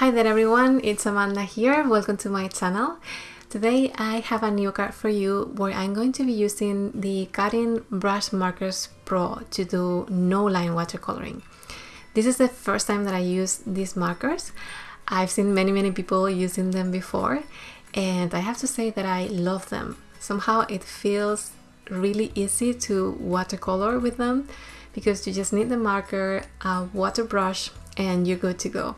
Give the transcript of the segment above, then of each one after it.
Hi there everyone, it's Amanda here, welcome to my channel. Today I have a new card for you where I'm going to be using the Karin Brush Markers Pro to do no line watercoloring. This is the first time that I use these markers. I've seen many many people using them before and I have to say that I love them. Somehow it feels really easy to watercolor with them because you just need the marker, a water brush and you're good to go.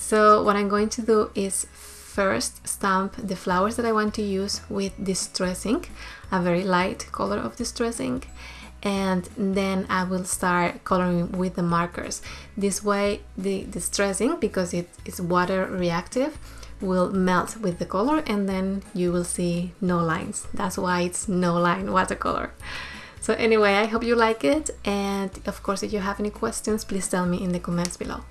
So what I'm going to do is first stamp the flowers that I want to use with distress ink, a very light color of distress ink, and then I will start coloring with the markers. This way the distress ink, because it is water reactive, will melt with the color and then you will see no lines. That's why it's no line watercolor. So anyway, I hope you like it and of course if you have any questions, please tell me in the comments below.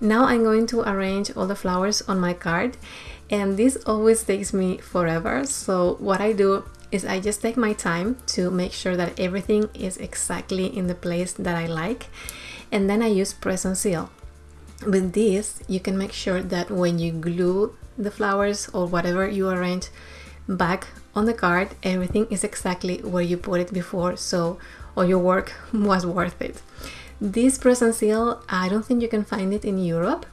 Now I'm going to arrange all the flowers on my card and this always takes me forever. So what I do is I just take my time to make sure that everything is exactly in the place that I like and then I use press and seal. With this you can make sure that when you glue the flowers or whatever you arrange back on the card everything is exactly where you put it before so all your work was worth it. This press seal I don't think you can find it in Europe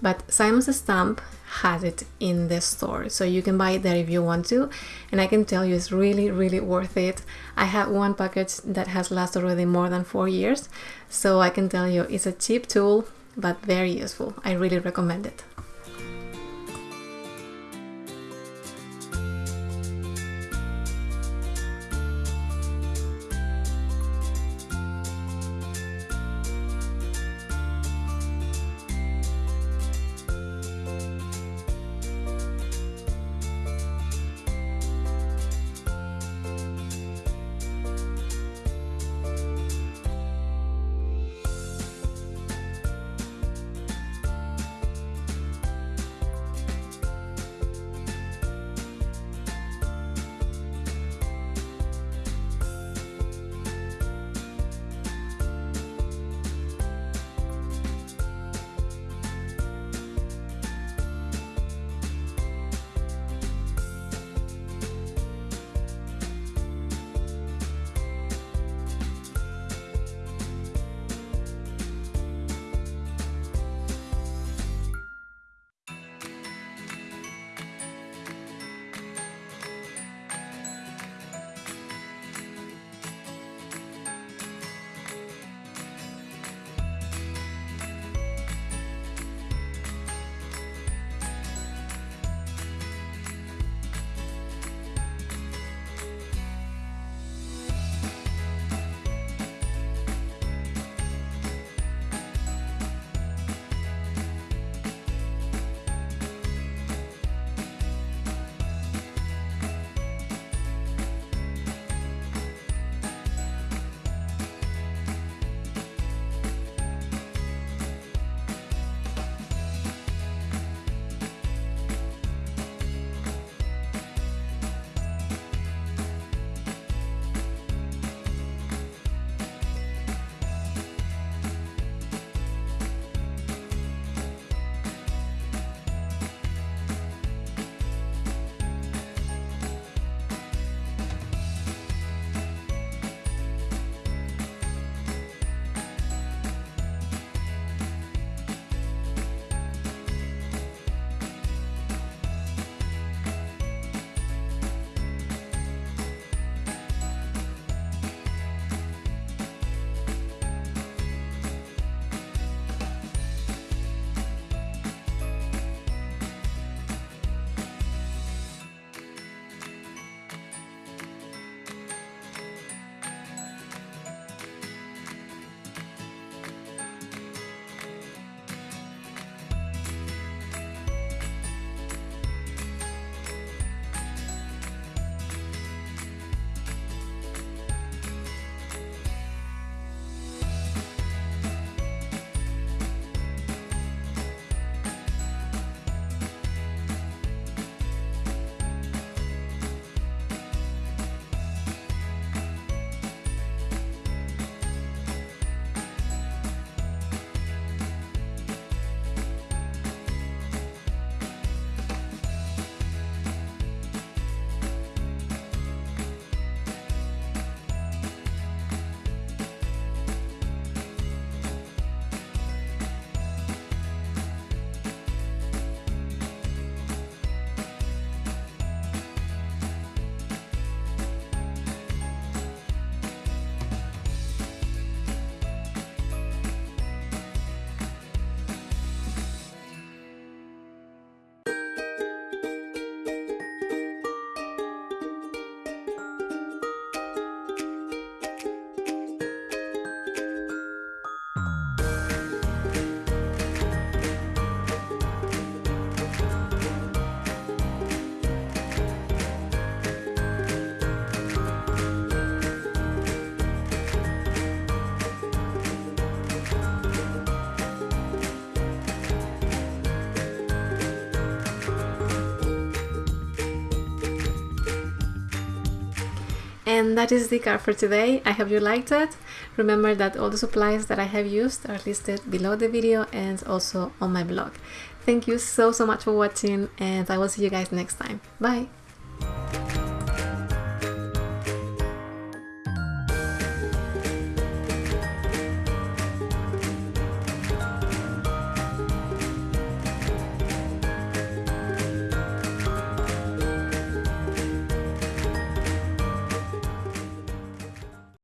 but Simon Says Stamp has it in the store. So you can buy it there if you want to and I can tell you it's really really worth it. I have one package that has lasted already more than four years so I can tell you it's a cheap tool but very useful. I really recommend it And that is the card for today. I hope you liked it. Remember that all the supplies that I have used are listed below the video and also on my blog. Thank you so so much for watching and I will see you guys next time. Bye!